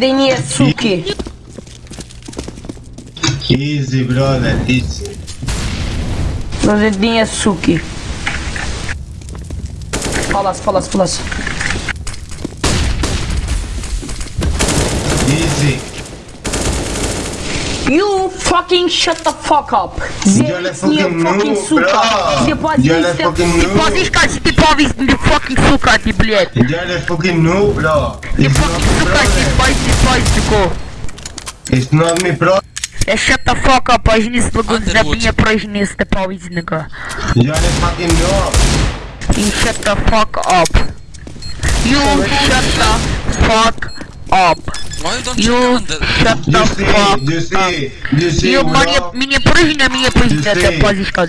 Denie suki. Easy, brother, easy. Rozedinha suki. Palas, palas, palas. Easy. You fucking shut the fuck up. You're a fucking fucking noob, suka. bro. You're a fucking Ты noob. позишь, ты повис, ты fucking сука, ты, блядь. You're a fucking noob, bro. Ты It's not fucking me сука, ты problem. позишь, руку. It's not me, bro. Yeah, shut the fuck up, I не смогу за меня прыжни с дополнительника. Я не fucking know. You shut the fuck up. You shut the fuck up. You shut the fuck up. You мне прыгни, а мне прыгни, это позишка.